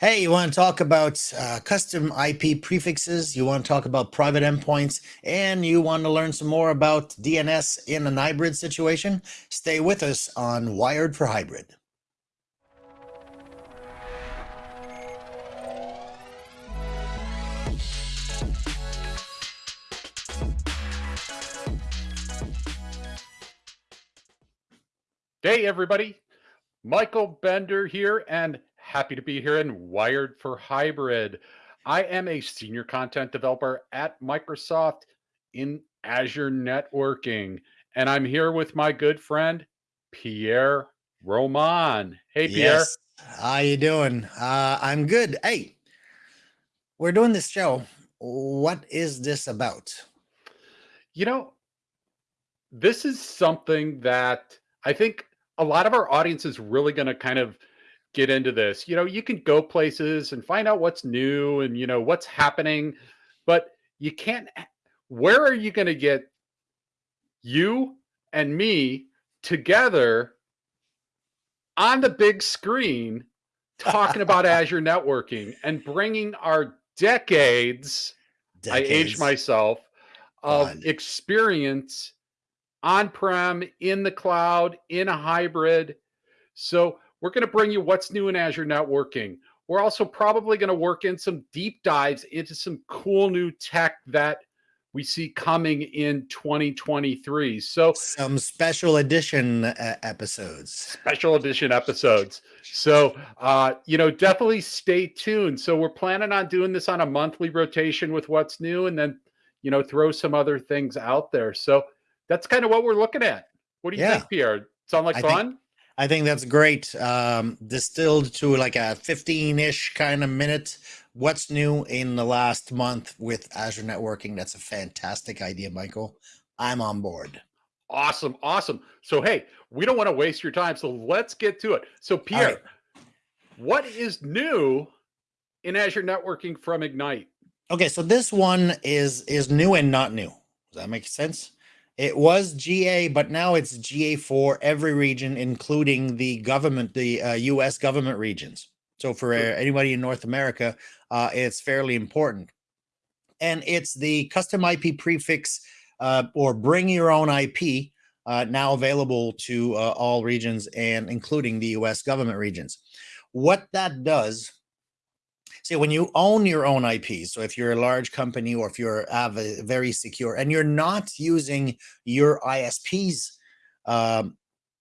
Hey, you want to talk about uh, custom IP prefixes, you want to talk about private endpoints, and you want to learn some more about DNS in an hybrid situation? Stay with us on Wired for Hybrid. Hey, everybody. Michael Bender here, and happy to be here in Wired for Hybrid. I am a senior content developer at Microsoft in Azure Networking, and I'm here with my good friend, Pierre Roman. Hey, Pierre. Yes. How you doing? Uh, I'm good. Hey, we're doing this show. What is this about? You know, this is something that I think a lot of our audience is really going to kind of get into this. You know, you can go places and find out what's new and, you know, what's happening, but you can't. Where are you going to get you and me together on the big screen talking about Azure networking and bringing our decades, decades. I age myself, of Fun. experience on-prem, in the cloud, in a hybrid. So we're going to bring you what's new in Azure networking. We're also probably going to work in some deep dives into some cool new tech that we see coming in 2023. So some special edition uh, episodes. Special edition episodes. So uh, you know, definitely stay tuned. So we're planning on doing this on a monthly rotation with what's new and then you know, throw some other things out there. So that's kind of what we're looking at. What do you yeah. think, Pierre? Sound like I fun? Think, I think that's great. Um, distilled to like a 15 ish kind of minute. What's new in the last month with Azure networking? That's a fantastic idea, Michael. I'm on board. Awesome. Awesome. So, hey, we don't want to waste your time. So, let's get to it. So, Pierre, right. what is new in Azure networking from Ignite? Okay, so this one is is new and not new. Does that make sense? It was GA, but now it's GA for every region, including the government, the uh, U.S. government regions. So for uh, anybody in North America, uh, it's fairly important. And it's the custom IP prefix uh, or bring your own IP uh, now available to uh, all regions and including the U.S. government regions. What that does See, when you own your own IP, so if you're a large company or if you're very secure and you're not using your ISP's um,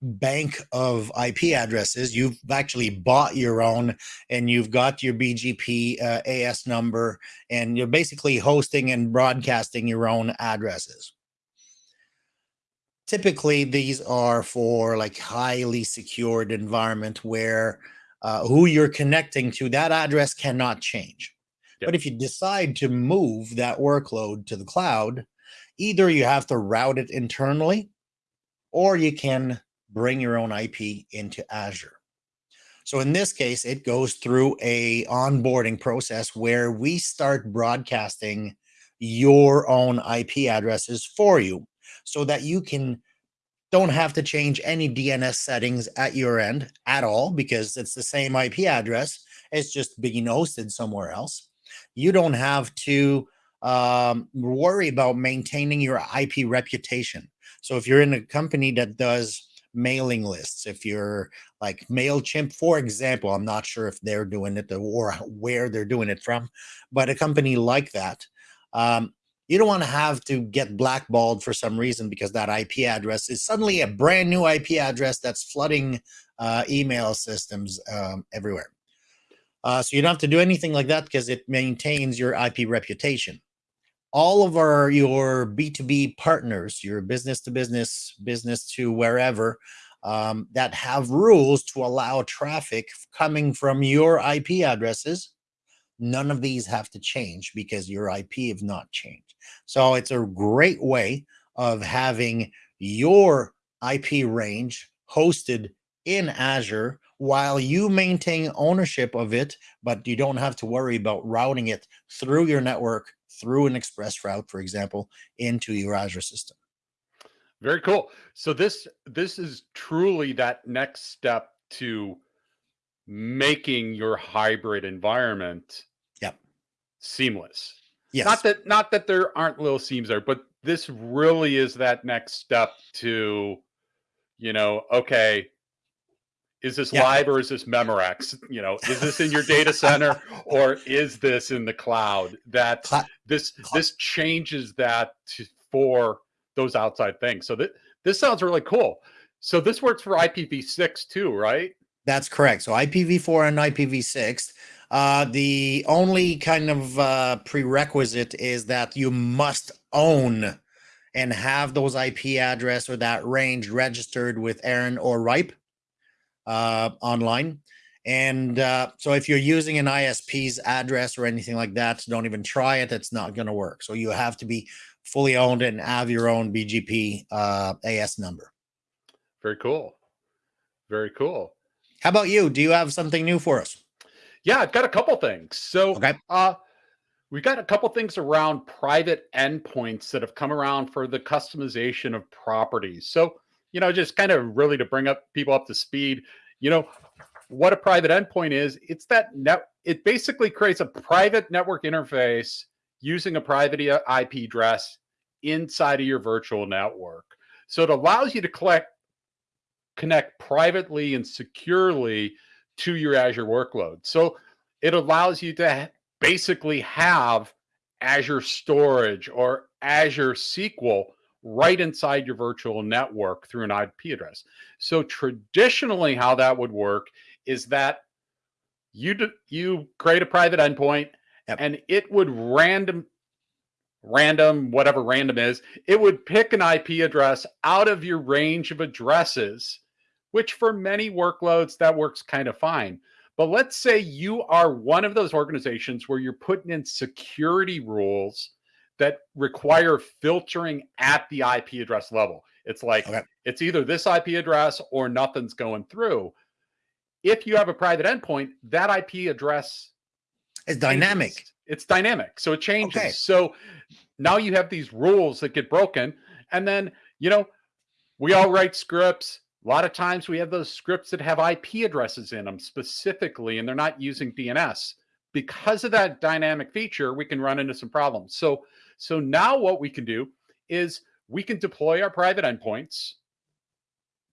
bank of IP addresses, you've actually bought your own and you've got your BGP uh, AS number and you're basically hosting and broadcasting your own addresses. Typically, these are for like highly secured environment where uh, who you're connecting to, that address cannot change. Yep. But if you decide to move that workload to the cloud, either you have to route it internally or you can bring your own IP into Azure. So in this case, it goes through a onboarding process where we start broadcasting your own IP addresses for you so that you can don't have to change any DNS settings at your end at all because it's the same IP address. It's just being hosted somewhere else. You don't have to um, worry about maintaining your IP reputation. So if you're in a company that does mailing lists, if you're like MailChimp, for example, I'm not sure if they're doing it or where they're doing it from, but a company like that, um, you don't want to have to get blackballed for some reason because that IP address is suddenly a brand new IP address that's flooding uh, email systems um, everywhere. Uh, so you don't have to do anything like that because it maintains your IP reputation. All of our your B2B partners, your business to business, business to wherever, um, that have rules to allow traffic coming from your IP addresses None of these have to change because your IP have not changed. So it's a great way of having your IP range hosted in Azure while you maintain ownership of it, but you don't have to worry about routing it through your network, through an ExpressRoute, for example, into your Azure system. Very cool. So this this is truly that next step to making your hybrid environment Yep. seamless. Yes. Not that not that there aren't little seams there, but this really is that next step to, you know, okay, is this Yeah. live or is this Memorex? You know, is this in your data center or is this in the cloud? That Cla- this Cla- this changes that to, for those outside things. So that this sounds really cool. So this works for IPv6 too, right? That's correct. So IPv4 and IPv6. Uh, the only kind of uh, prerequisite is that you must own and have those IP address or that range registered with ARIN or Ripe uh, online. And uh, so if you're using an ISP's address or anything like that, don't even try it. It's not going to work. So you have to be fully owned and have your own BGP uh, AS number. Very cool. Very cool. How about you? Do you have something new for us? Yeah, I've got a couple things. So Okay. uh we got a couple things around private endpoints that have come around for the customization of properties. So, you know, just kind of really to bring up people up to speed, you know, what a private endpoint is, it's that net it basically creates a private network interface using a private IP address inside of your virtual network. So it allows you to collect connect privately and securely to your Azure workload. So it allows you to basically have Azure storage or Azure SQL right inside your virtual network through an IP address. So traditionally, how that would work is that you you create a private endpoint Yep. and it would random random whatever random is it would pick an ip address out of your range of addresses which for many workloads that works kind of fine but let's say you are one of those organizations where you're putting in security rules that require filtering at the ip address level it's like Okay. it's either this ip address or nothing's going through if you have a private endpoint that ip address is dynamic. changes. It's dynamic. So it changes. Okay. So now you have these rules that get broken. And then, you know, we all write scripts. A lot of times we have those scripts that have IP addresses in them specifically, and they're not using DNS. Because of that dynamic feature, we can run into some problems. So, so now what we can do is we can deploy our private endpoints,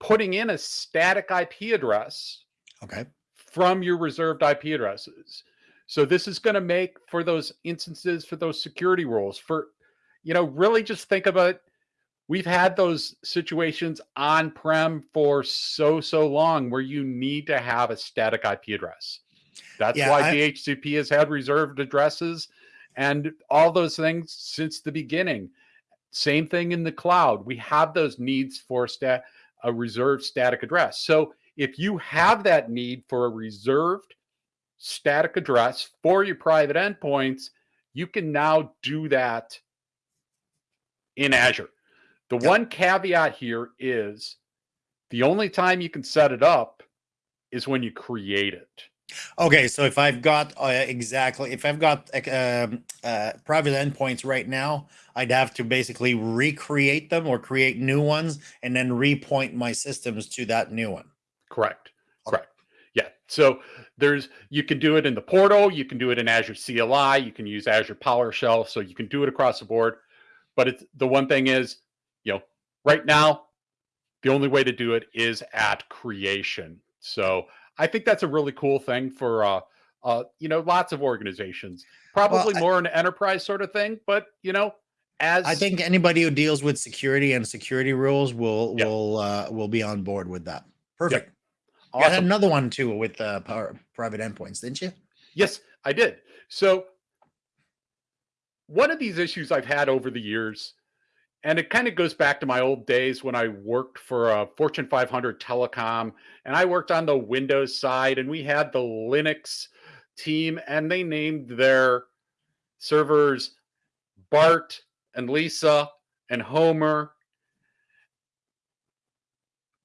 putting in a static IP address Okay. from your reserved IP addresses. So this is going to make for those instances for those security rules for you know really just think about we've had those situations on prem for so so long where you need to have a static IP address. That's Yeah, why I- DHCP has had reserved addresses and all those things since the beginning. Same thing in the cloud. We have those needs for stat a reserved static address. So if you have that need for a reserved static address for your private endpoints, you can now do that in Azure. The Yep. one caveat here is the only time you can set it up is when you create it. Okay, so if I've got uh, exactly, if I've got uh, uh, private endpoints right now, I'd have to basically recreate them or create new ones and then repoint my systems to that new one. Correct. Okay. Correct. Yeah. So there's you can do it in the portal, you can do it in Azure CLI, you can use Azure PowerShell, so you can do it across the board. But it's the one thing is, right now, the only way to do it is at creation. So I think that's a really cool thing for uh uh you know lots of organizations. Probably I- more an enterprise sort of thing, but you know, as I think anybody who deals with security and security rules will will uh, will be on board with that. Perfect. You awesome. had another one too with uh, private endpoints, didn't you? Yes, I did. So, one of these issues I've had over the years, and it kind of goes back to my old days when I worked for a Fortune 500 telecom, and I worked on the Windows side, and we had the Linux team, and they named their servers Bart and Lisa and Homer.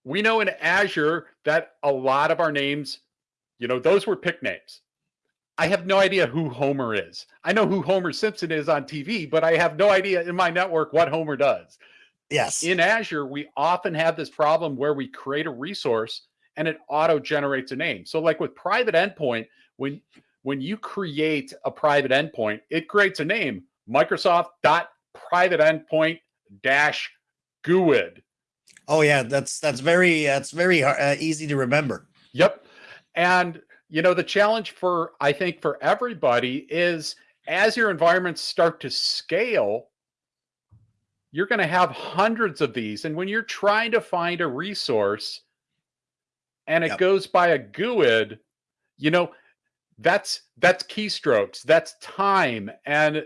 We know in Azure that a lot of our names, you know, those were pick names. I have no idea who Homer is. I know who Homer Simpson is on TV, but I have no idea in my network what Homer does. Yes. In Azure, we often have this problem where we create a resource and it auto generates a name. So like with private endpoint, when when you create a private endpoint, it creates a name, Microsoft dot private endpoint dash GUID. Oh yeah, that's that's very that's very uh, easy to remember. Yep. And you know the challenge for I think for everybody is as your environments start to scale, you're going to have hundreds of these and when you're trying to find a resource and it Yep. goes by a GUID, you know, that's that's keystrokes, that's time and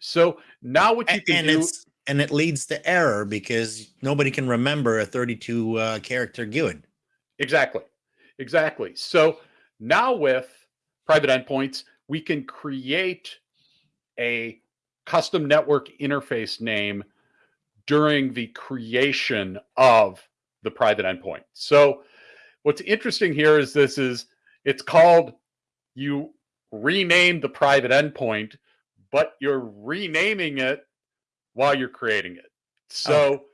so now what you can and do and it leads to error because nobody can remember a 32 uh, character GUID. Exactly. Exactly. So now with private endpoints, we can create a custom network interface name during the creation of the private endpoint. So what's interesting here is this is it's called you rename the private endpoint, but you're renaming it while you're creating it. So oh.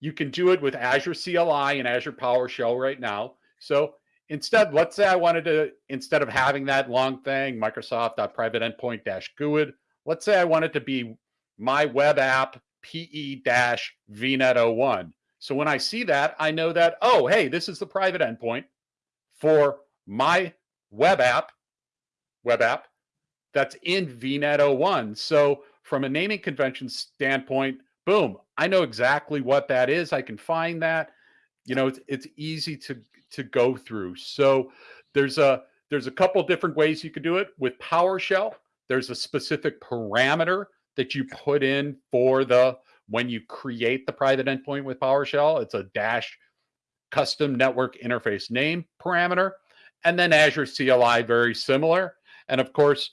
you can do it with Azure CLI and Azure PowerShell right now. So instead, let's say I wanted to, instead of having that long thing, Microsoft.private endpoint dash GUID, let's say I want it to be my web app PE dash VNet01. So when I see that, I know that, oh, hey, this is the private endpoint for my web app, web app that's in VNet01. So from a naming convention standpoint, boom, I know exactly what that is. I can find that. You know, it's it's easy to to go through. So there's a there's a couple different ways you could do it with PowerShell. There's a specific parameter that you put in for the when you create the private endpoint with PowerShell. It's a dash custom network interface name parameter. And then Azure CLI, very similar. And of course,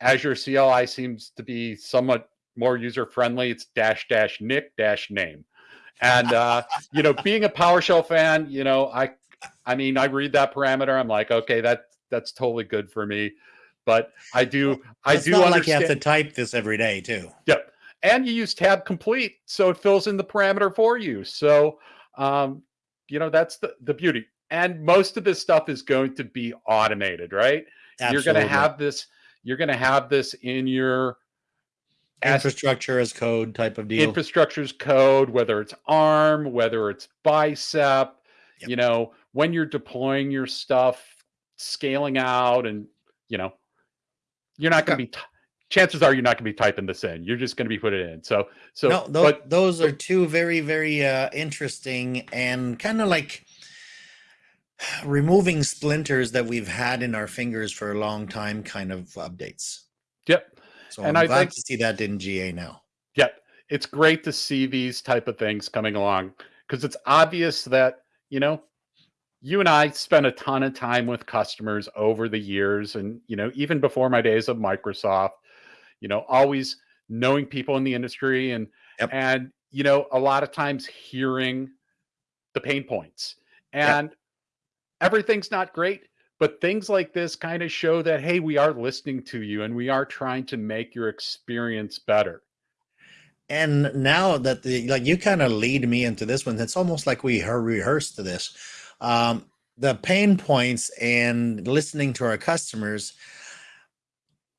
Azure CLI seems to be somewhat more user friendly. It's dash dash nick dash name. And uh, you know, being a PowerShell fan, you know, I I mean, I read that parameter. I'm like, okay, that that's totally good for me. But I do I do not like you have to type this every day too. Yep. And you use tab complete, so it fills in the parameter for you. So, um, you know, that's the, the beauty. And most of this stuff is going to be automated, right? Absolutely. You're going to have this, you're going to have this in your infrastructure as code type of deal. infrastructure's code, whether it's ARM, whether it's Bicep, Yep. you know, when you're deploying your stuff, scaling out, and, you know, you're not going to be, chances are you're not going to be typing this in. You're just going to be putting it in. So, so, no, tho- but those are two very, very uh, interesting and kind of like removing splinters that we've had in our fingers for a long time kind of updates. yep. So And I'm I glad think- to see that in GA now. Yeah, It's great to see these type of things coming along because it's obvious that, you know, you and I spent a ton of time with customers over the years and, you know, even before my days of Microsoft, you know, always knowing people in the industry and Yep. and you know, a lot of times hearing the pain points. Yep. And everything's not great, but things like this kind of show that hey, we are listening to you and we are trying to make your experience better. And now that the like you kind of lead me into this one, it's almost like we rehearsed this. Um, the pain points and listening to our customers.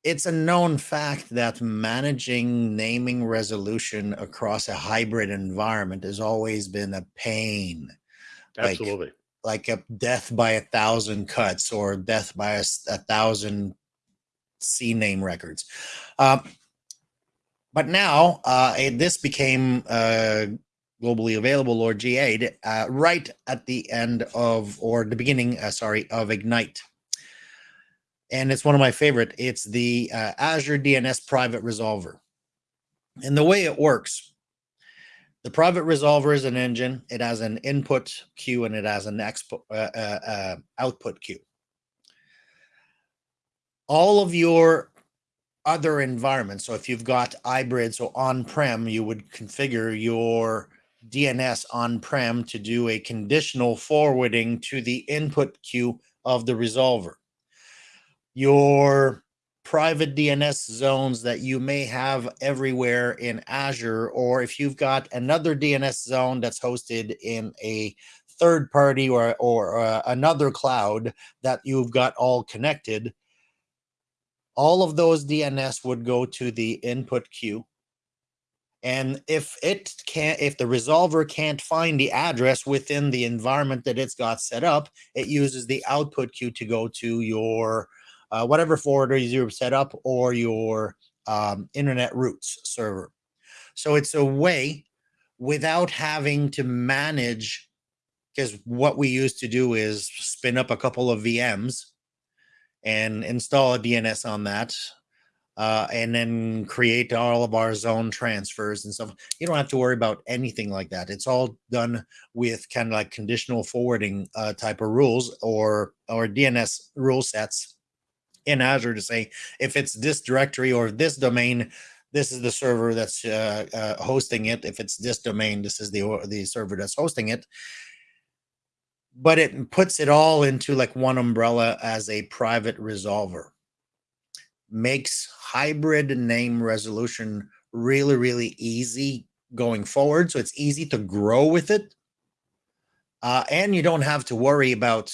It's a known fact that managing naming resolution across a hybrid environment has always been a pain, Absolutely. like a death by a thousand cuts or death by a thousand CNAME records. Um, but now uh, it- this became uh, globally available or GA uh, right at the end of or the beginning, uh, sorry, of Ignite. And it's one of my favorite. It's the uh, Azure DNS Private Resolver. And the way it works, the private resolver is an engine. It has an input queue and it has an expo- uh, uh, uh, output queue. All of your other environments. So if you've got hybrid, so on-prem, you would configure your DNS on-prem to do a conditional forwarding to the input queue of the resolver. Your private DNS zones that you may have everywhere in Azure, or if you've got another DNS zone that's hosted in a third party or or uh, another cloud that you've got all connected, all of those DNS would go to the input queue. And if it can't, if the resolver can't find the address within the environment that it's got set up, it uses the output queue to go to your uh, whatever forwarder you've set up or your um, internet routes server. So it's a way without having to manage, because what we used to do is spin up a couple of VMs and install a DNS on that, uh, and then create all of our zone transfers and stuff. You don't have to worry about anything like that. It's all done with kind of like conditional forwarding uh, type of rules or or DNS rule sets in Azure to say if it's this directory or this domain, this is the server that's uh, uh, hosting it. If it's this domain, this is the the server that's hosting it. But it puts it all into like one umbrella as a private resolver. Makes hybrid name resolution really, really easy going forward. So it's easy to grow with it. Uh, and you don't have to worry about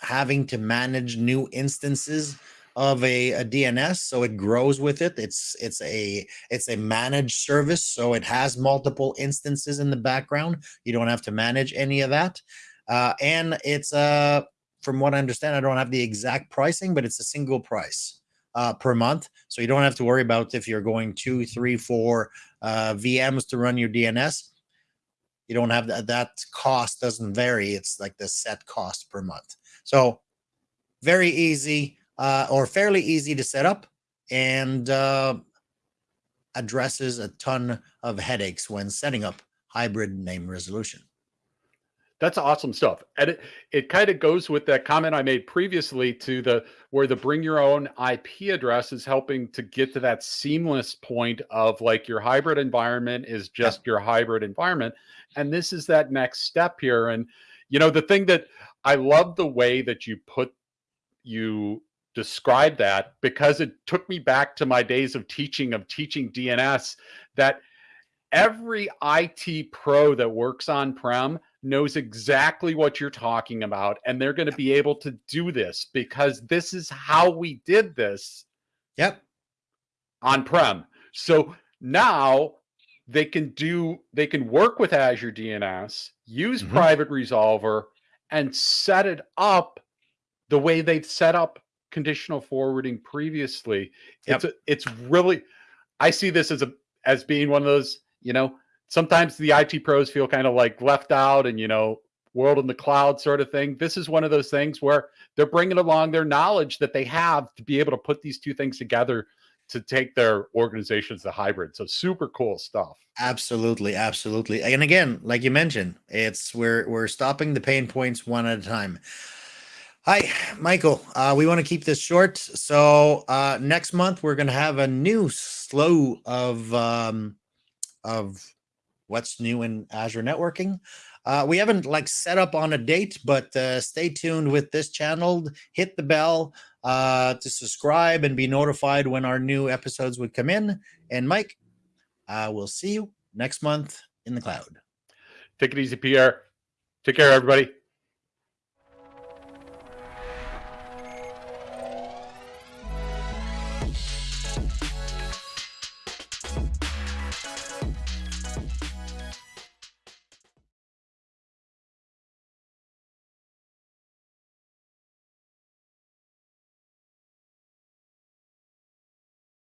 having to manage new instances of a, a, DNS, so it grows with it. It's it's a it's a managed service, so it has multiple instances in the background. You don't have to manage any of that, uh, and it's uh from what I understand, I don't have the exact pricing, but it's a single price uh, per month, so you don't have to worry about if you're going two, three, four uh, VMs to run your DNS. You don't have that. That cost doesn't vary. It's like the set cost per month. So very easy uh, or fairly easy to set up and uh, addresses a ton of headaches when setting up hybrid name resolution. That's awesome stuff. And it, it kind of goes with that comment I made previously to the where the bring your own IP address is helping to get to that seamless point of like your hybrid environment is just yeah. your hybrid environment. And this is that next step here. And you know, the thing that I love the way that you put you describe that because it took me back to my days of teaching of teaching DNS that every IT pro that works on prem knows exactly what you're talking about and they're going to be able to do this because this is how we did this yep. on prem so now they can do they can work with azure dns use mm-hmm. private resolver and set it up the way they've set up conditional forwarding previously. Yep. It's a, it's really I see this as a as being one of those, you know, sometimes the IT pros feel kind of like left out and you know, world in the cloud sort of thing. This is one of those things where they're bringing along their knowledge that they have to be able to put these two things together to take their organizations to hybrid. So super cool stuff. Absolutely, absolutely. And again, like you mentioned, it's we're we're stopping the pain points one at a time. Hi, Michael. Uh, we want to keep this short. So uh, next month we're going to have a new slow of um, of what's new in Azure networking. Uh, we haven't like set up on a date, but uh, stay tuned with this channel. Hit the bell uh, to subscribe and be notified when our new episodes would come in. And Mike, uh, we'll see you next month in the cloud. Take it easy, Pierre. Take care, everybody.